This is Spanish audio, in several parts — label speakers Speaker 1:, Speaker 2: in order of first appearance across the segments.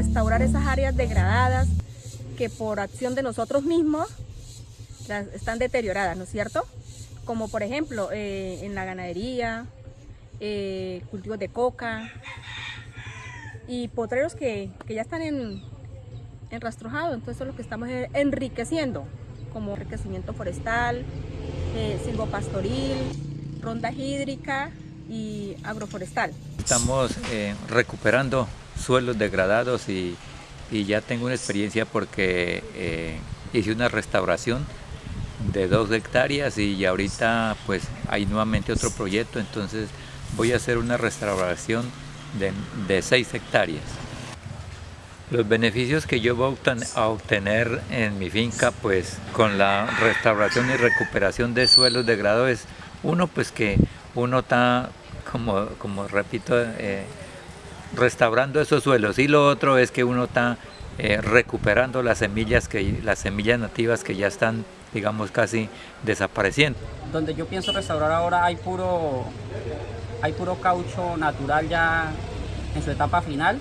Speaker 1: restaurar esas áreas degradadas que por acción de nosotros mismos están deterioradas, ¿no es cierto? Como por ejemplo eh, en la ganadería, eh, cultivos de coca y potreros que, que ya están en, enrastrojados. Entonces eso es lo que estamos eh, enriqueciendo, como enriquecimiento forestal, eh, silvopastoril, ronda hídrica y agroforestal.
Speaker 2: Estamos eh, recuperando suelos degradados y, y ya tengo una experiencia porque eh, hice una restauración de dos hectáreas y ahorita pues hay nuevamente otro proyecto, entonces voy a hacer una restauración de, de seis hectáreas. Los beneficios que yo voy a obten- a obtener en mi finca pues con la restauración y recuperación de suelos degradados es uno pues que uno está como, como repito eh, restaurando esos suelos. Y lo otro es que uno está eh, recuperando las semillas que las semillas nativas que ya están digamos casi desapareciendo.
Speaker 3: donde yo pienso restaurar ahora hay puro hay puro caucho natural ya en su etapa final.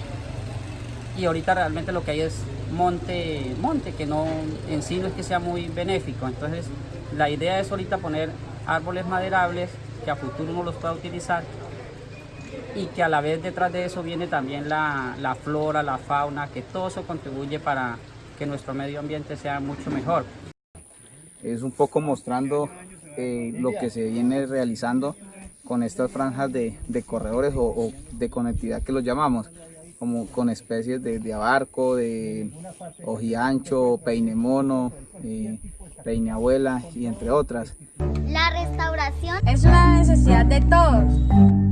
Speaker 3: Y ahorita realmente lo que hay es monte monte que no en sí no es que sea muy benéfico. Entonces la idea es ahorita poner árboles maderables que a futuro uno los pueda utilizar y que a la vez detrás de eso viene también la, la flora, la fauna, que todo eso contribuye para que nuestro medio ambiente sea mucho mejor.
Speaker 4: es un poco mostrando eh, lo que se viene realizando con estas franjas de, de corredores o, o de conectividad que los llamamos, como con especies de, de abarco, de ojiancho, peinemono, eh, peineabuela y entre otras.
Speaker 5: La restauración
Speaker 6: Es una necesidad de todos.